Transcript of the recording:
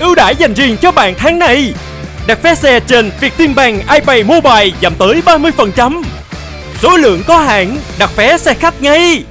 ưu đãi dành riêng cho bạn tháng này. Đặt vé xe trên Vietinbank iPay Mobile giảm tới 30%. Số lượng có hạn, đặt vé xe khách ngay.